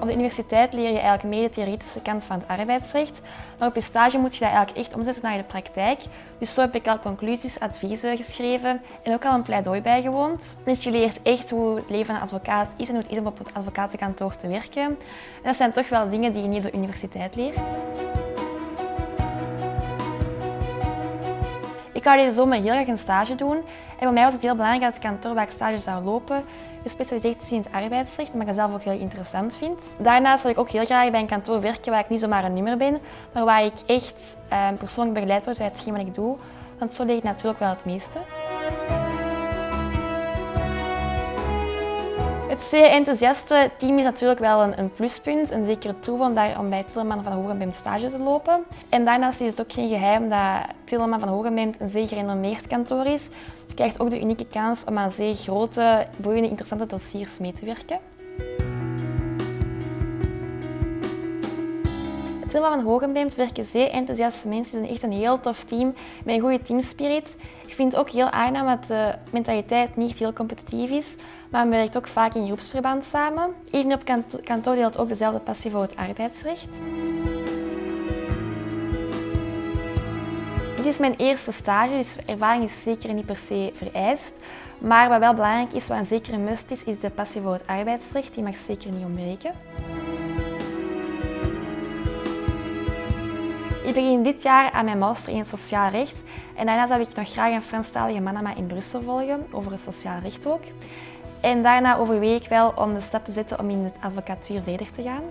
Op de universiteit leer je eigenlijk meer de theoretische kant van het arbeidsrecht, maar op je stage moet je dat eigenlijk echt omzetten naar de praktijk. Dus zo heb ik al conclusies, adviezen geschreven en ook al een pleidooi bijgewoond. Dus je leert echt hoe het leven van een advocaat is en hoe het is om op het advocatenkantoor te werken. En dat zijn toch wel dingen die je niet op de universiteit leert. Wou deze zomer heel graag een stage doen. En voor mij was het heel belangrijk dat het kantoor waar ik stage zou lopen gespecialiseerd is in het arbeidsrecht, wat ik zelf ook heel interessant vind. Daarnaast wil ik ook heel graag bij een kantoor werken waar ik niet zomaar een nummer ben, maar waar ik echt eh, persoonlijk begeleid word bij hetgeen wat ik doe. Want zo leer ik natuurlijk wel het meeste. Het zeer enthousiaste team is natuurlijk wel een, een pluspunt, een zekere toeval om, daar, om bij Tilleman van Hogenbeem stage te lopen. En daarnaast is het ook geen geheim dat Tilleman van Hogenbeem een zeer gerenommeerd kantoor is. Je krijgt ook de unieke kans om aan zeer grote, boeiende, interessante dossiers mee te werken. Tilleman van Hogenbeem werken zeer enthousiaste mensen. Het is echt een heel tof team met een goede teamspirit. Ik vind het ook heel aangenaam dat de mentaliteit niet heel competitief is, maar men werkt ook vaak in groepsverband samen. Iedereen op kantoor deelt ook dezelfde passie voor het arbeidsrecht. Dit is mijn eerste stage, dus ervaring is zeker niet per se vereist. Maar wat wel belangrijk is, wat een zekere must is, is de passie voor het arbeidsrecht. Die mag zeker niet ontbreken. Ik begin dit jaar aan mijn master in het sociaal recht en daarna zou ik nog graag een Franstalige manama in Brussel volgen, over het sociaal recht ook. En daarna overweeg ik wel om de stap te zetten om in de advocatuur verder te gaan.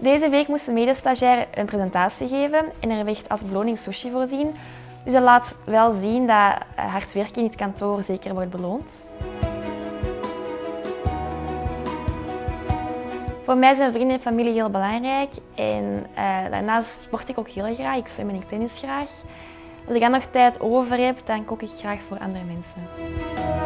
Deze week moest de medestagiair een presentatie geven en er werd als beloning sushi voorzien. Dus dat laat wel zien dat hard werken in het kantoor zeker wordt beloond. Voor mij zijn vrienden en familie heel belangrijk en uh, daarnaast sport ik ook heel graag. Ik zwem en ik tennis graag. Als ik dan nog tijd over heb, dan kook ik graag voor andere mensen.